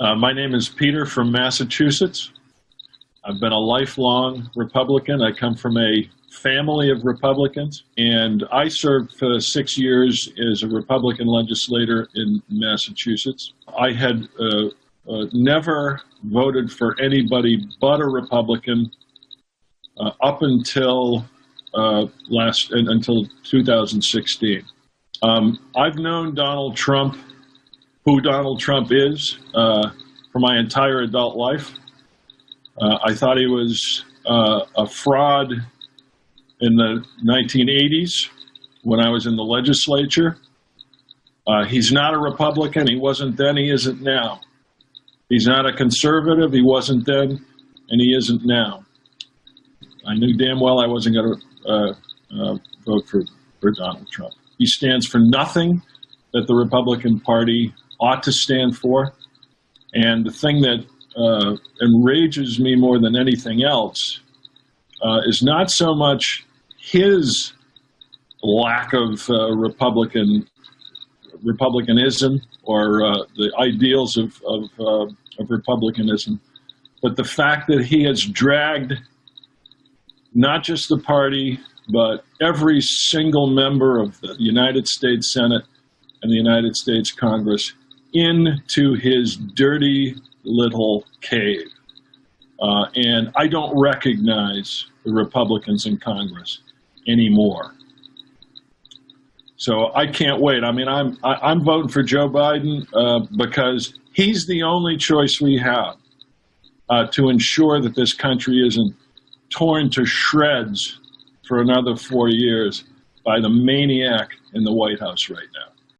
Uh, my name is Peter from Massachusetts. I've been a lifelong Republican. I come from a family of Republicans, and I served for six years as a Republican legislator in Massachusetts. I had uh, uh, never voted for anybody but a Republican uh, up until uh, last until 2016. Um, I've known Donald Trump, who Donald Trump is, uh, for my entire adult life. Uh, I thought he was uh, a fraud in the 1980s when I was in the legislature. Uh, he's not a Republican. He wasn't then. He isn't now. He's not a conservative. He wasn't then, and he isn't now. I knew damn well I wasn't going to uh, uh, vote for, for Donald Trump. He stands for nothing that the Republican Party ought to stand for. And the thing that uh, enrages me more than anything else uh, is not so much his lack of uh, Republican republicanism or uh, the ideals of, of, uh, of republicanism, but the fact that he has dragged not just the party, but every single member of the United States Senate and the United States Congress into his dirty little cave. Uh, and I don't recognize the Republicans in Congress anymore. So I can't wait. I mean, I'm I, am i am voting for Joe Biden uh, because he's the only choice we have uh, to ensure that this country isn't torn to shreds for another four years by the maniac in the White House right now.